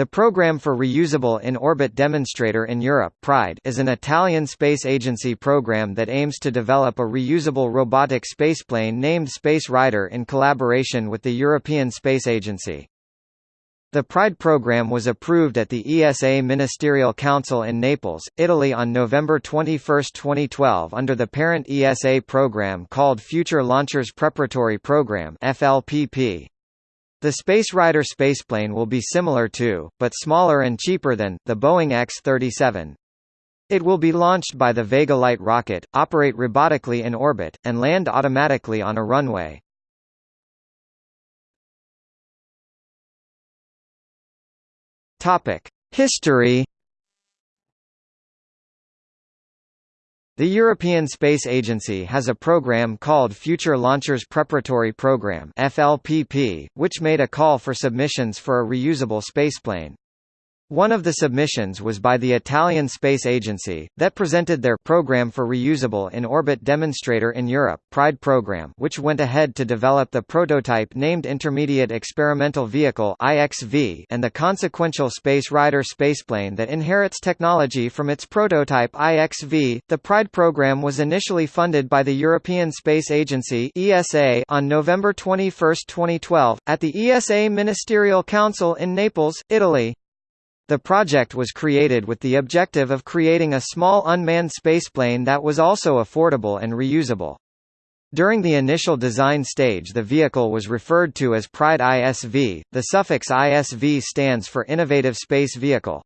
The Programme for Reusable In-Orbit Demonstrator in Europe PRIDE is an Italian space agency program that aims to develop a reusable robotic spaceplane named Space Rider in collaboration with the European Space Agency. The PRIDE program was approved at the ESA Ministerial Council in Naples, Italy on November 21, 2012 under the parent ESA program called Future Launchers Preparatory Program. The Space Rider spaceplane will be similar to, but smaller and cheaper than, the Boeing X-37. It will be launched by the Vega Light rocket, operate robotically in orbit, and land automatically on a runway. History The European Space Agency has a program called Future Launchers Preparatory Program (FLPP), which made a call for submissions for a reusable spaceplane. One of the submissions was by the Italian Space Agency, that presented their Program for Reusable in Orbit Demonstrator in Europe PRIDE program which went ahead to develop the prototype named Intermediate Experimental Vehicle IXV and the consequential Space Rider spaceplane that inherits technology from its prototype IXV. The PRIDE program was initially funded by the European Space Agency ESA on November 21, 2012, at the ESA Ministerial Council in Naples, Italy. The project was created with the objective of creating a small unmanned spaceplane that was also affordable and reusable. During the initial design stage the vehicle was referred to as Pride ISV, the suffix ISV stands for Innovative Space Vehicle.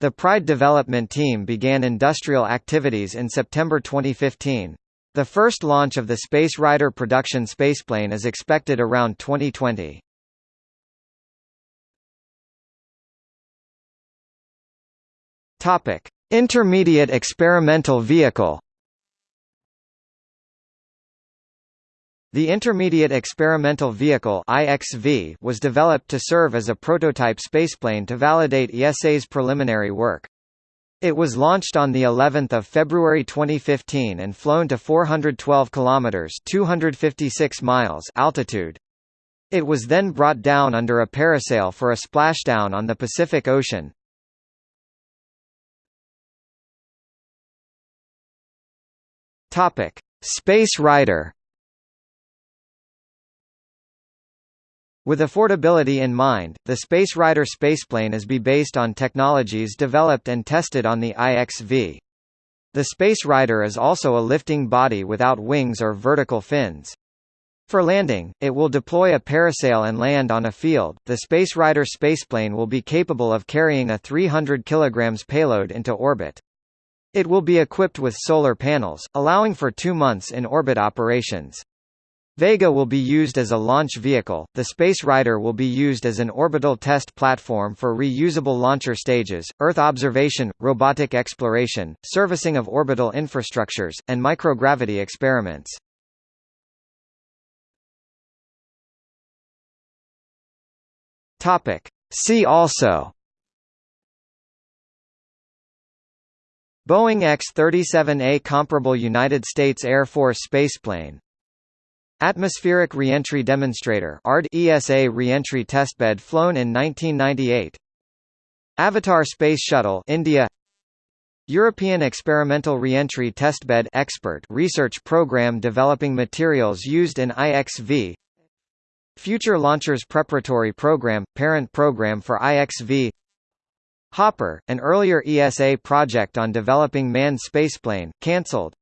The Pride development team began industrial activities in September 2015. The first launch of the Space Rider production spaceplane is expected around 2020. Topic: Intermediate experimental vehicle. The Intermediate Experimental Vehicle (IXV) was developed to serve as a prototype spaceplane to validate ESA's preliminary work. It was launched on the 11th of February 2015 and flown to 412 kilometers (256 miles) altitude. It was then brought down under a parasail for a splashdown on the Pacific Ocean. Topic: Space Rider. With affordability in mind, the Space Rider spaceplane is be based on technologies developed and tested on the IXV. The Space Rider is also a lifting body without wings or vertical fins. For landing, it will deploy a parasail and land on a field. The Space Rider spaceplane will be capable of carrying a 300 kg payload into orbit. It will be equipped with solar panels, allowing for two months in orbit operations. Vega will be used as a launch vehicle, the Space Rider will be used as an orbital test platform for reusable launcher stages, Earth observation, robotic exploration, servicing of orbital infrastructures, and microgravity experiments. See also Boeing X-37A comparable United States Air Force spaceplane. Atmospheric Reentry Demonstrator ESA reentry testbed flown in 1998 Avatar Space Shuttle India. European Experimental Reentry Testbed Expert research program developing materials used in IXV Future Launchers Preparatory Program – Parent program for IXV Hopper, an earlier ESA project on developing manned spaceplane, cancelled.